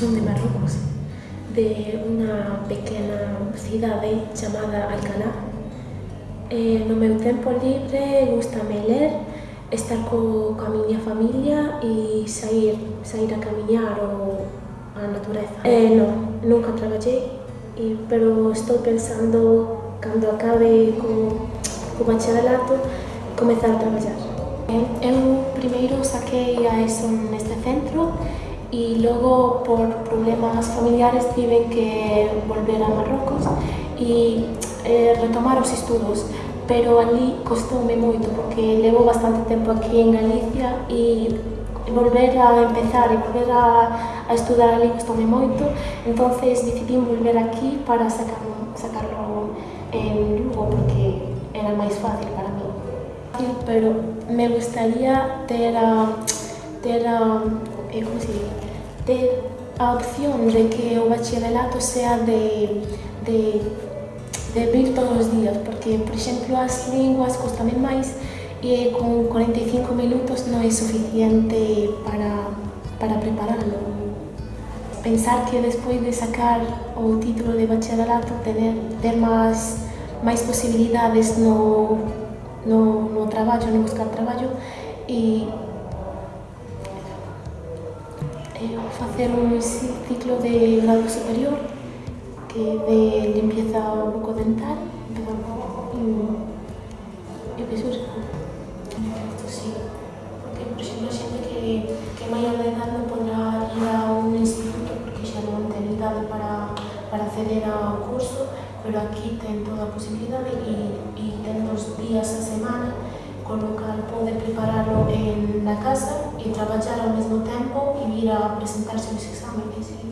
son de Marrocos, de unha pequena cidade chamada Alcalá. Eh, no meu tempo libre gustame ler, estar co, coa miña familia e sair, sair a camiñar ou a natureza. Eh, non, nunca traballei, e, pero estou pensando cando acabe co, co bacharelato comezar a traballar. Eh, eu primeiro saquei a ESO neste centro e logo por problemas familiares tiven que volver a Marrocos e eh, retomar os estudos pero ali costoume moito porque levo bastante tempo aquí en Galicia e volver a empezar e volver a, a estudar ali costoume moito entonces decidí volver aquí para sacarlo, sacarlo en Lugo porque era máis fácil para mí. Pero me gustaría ter a, eh, como se dice? Ter a opción de que o bacharelato sea de, de, de vir todos os días, porque, por exemplo, as linguas costame máis e con 45 minutos non é suficiente para, para prepararlo. Pensar que despois de sacar o título de bacharelato tener, ter máis, máis posibilidades no, no, no traballo, no buscar traballo e facer un ciclo de grado superior que de limpieza bucodental e penso que sí, porque por exemplo que, que maior de edad non podrá ir a un instituto porque xa non ten idade para, para acceder ao curso pero aquí ten toda a posibilidade e, e ten dos días a semana con lo cal pode prepararlo en la casa e traballar ao mesmo tempo e vir a presentarse aos exámenes.